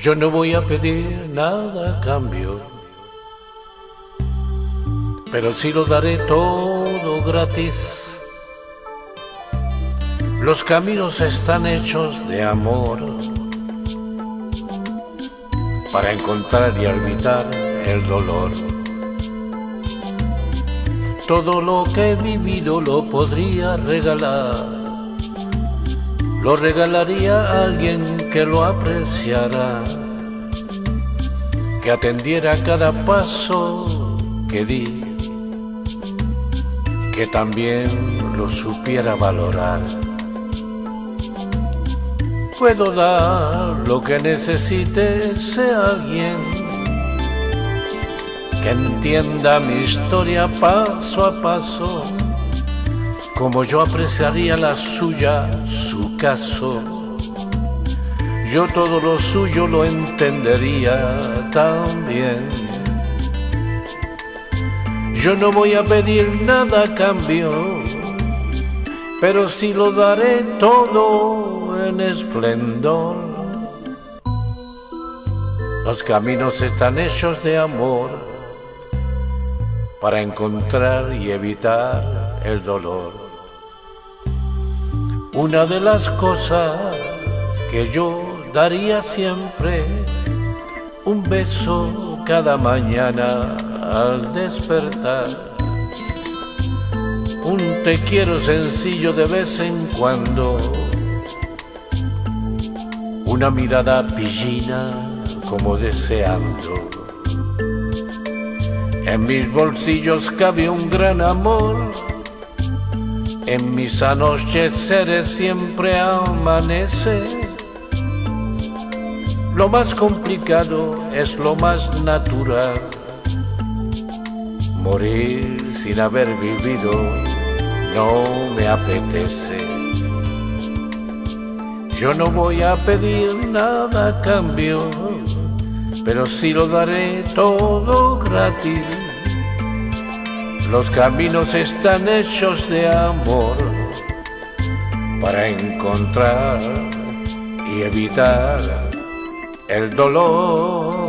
Yo no voy a pedir nada a cambio, pero sí lo daré todo gratis. Los caminos están hechos de amor para encontrar y evitar el dolor. Todo lo que he vivido lo podría regalar, lo regalaría a alguien que lo apreciara, que atendiera cada paso que di, que también lo supiera valorar. Puedo dar lo que necesite sea alguien que entienda mi historia paso a paso, como yo apreciaría la suya, su caso. Yo todo lo suyo lo entendería también. Yo no voy a pedir nada a cambio, pero sí lo daré todo en esplendor. Los caminos están hechos de amor para encontrar y evitar el dolor. Una de las cosas que yo daría siempre, un beso cada mañana al despertar. Un te quiero sencillo de vez en cuando, una mirada pillina como deseando en mis bolsillos cabe un gran amor, en mis anocheceres siempre amanece. Lo más complicado es lo más natural. Morir sin haber vivido no me apetece. Yo no voy a pedir nada a cambio pero sí lo daré todo gratis. Los caminos están hechos de amor para encontrar y evitar el dolor.